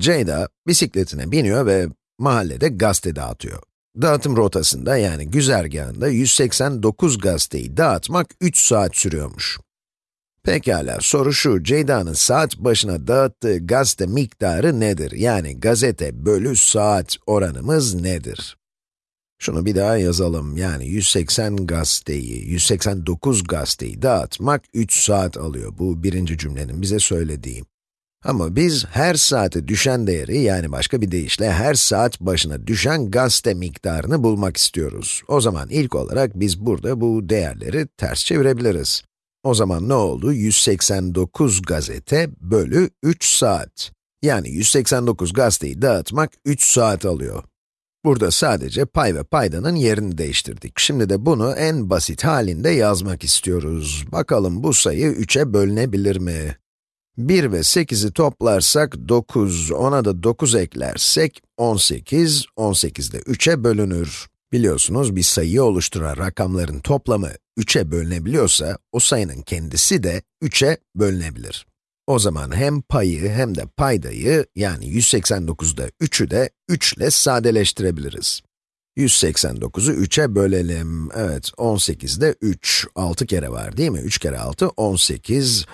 Ceyda bisikletine biniyor ve mahallede gazete dağıtıyor. Dağıtım rotasında yani güzergahında 189 gazeteyi dağıtmak 3 saat sürüyormuş. Pekala, soru şu, Ceyda'nın saat başına dağıttığı gazete miktarı nedir? Yani gazete bölü saat oranımız nedir? Şunu bir daha yazalım, yani 180 gazeteyi, 189 gazeteyi dağıtmak 3 saat alıyor. Bu birinci cümlenin bize söylediği. Ama biz her saate düşen değeri, yani başka bir deyişle her saat başına düşen gazete miktarını bulmak istiyoruz. O zaman ilk olarak biz burada bu değerleri ters çevirebiliriz. O zaman ne oldu? 189 gazete bölü 3 saat. Yani 189 gazeteyi dağıtmak 3 saat alıyor. Burada sadece pay ve paydanın yerini değiştirdik. Şimdi de bunu en basit halinde yazmak istiyoruz. Bakalım bu sayı 3'e bölünebilir mi? 1 ve 8'i toplarsak 9, ona da 9 eklersek 18, 18 de 3'e bölünür. Biliyorsunuz bir sayıyı oluşturan rakamların toplamı 3'e bölünebiliyorsa, o sayının kendisi de 3'e bölünebilir. O zaman hem payı hem de paydayı, yani 189'da 3'ü de 3 ile sadeleştirebiliriz. 189'u 3'e bölelim. Evet, 18'de 3, 6 kere var değil mi? 3 kere 6, 18.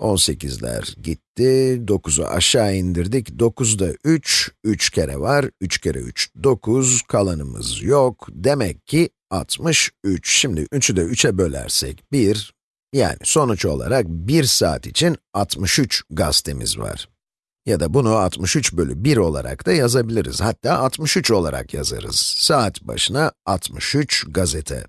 18'ler gitti, 9'u aşağı indirdik, 9'da 3, 3 kere var, 3 kere 3, 9, kalanımız yok. Demek ki 63. Şimdi 3'ü de 3'e bölersek 1, yani sonuç olarak 1 saat için 63 gazetemiz var. Ya da bunu 63 bölü 1 olarak da yazabiliriz. Hatta 63 olarak yazarız. Saat başına 63 gazete.